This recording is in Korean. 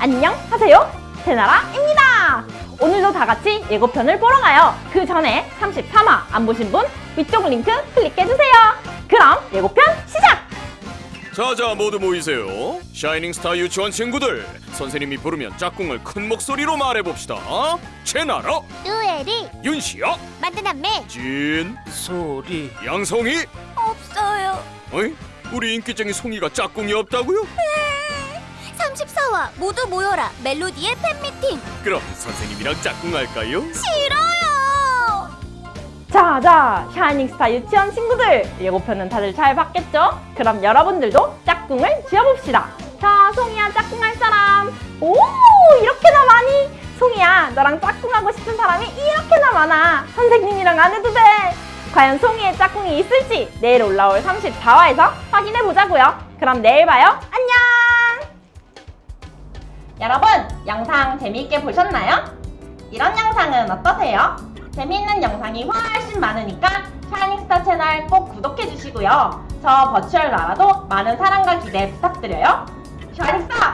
안녕하세요. 제나라입니다. 오늘도 다같이 예고편을 보러 가요. 그 전에 33화 안 보신 분 위쪽 링크 클릭해주세요. 그럼 예고편 시작! 자자 모두 모이세요. 샤이닝스타 유치원 친구들 선생님이 부르면 짝꿍을 큰 목소리로 말해봅시다. 제나라 뚜에리 윤시야 만드남매 진 소리. 양송이. 없어요. 어이? 우리 인기쟁이 송이가 짝꿍이 없다고요? 34화 모두 모여라 멜로디의 팬미팅. 그럼 선생님이랑 짝꿍할까요? 싫어요. 자자 샤이닝스타 유치원 친구들 예고편은 다들 잘 봤겠죠? 그럼 여러분들도 짝꿍을 지어봅시다. 자 송이야 짝꿍할 사람. 오 이렇게나 많이. 송이야 너랑 짝꿍하고 싶은 사람이 이렇게나 많아. 선생님이랑 안 해도 돼. 과연 송이의 짝꿍이 있을지 내일 올라올 34화에서 확인해 보자고요. 그럼 내일 봐요. 안녕 여러분 영상 재미있게 보셨나요? 이런 영상은 어떠세요? 재미있는 영상이 훨씬 많으니까 샤이닝스타 채널 꼭 구독해주시고요. 저 버추얼 나라도 많은 사랑과 기대 부탁드려요. 샤이닝스타!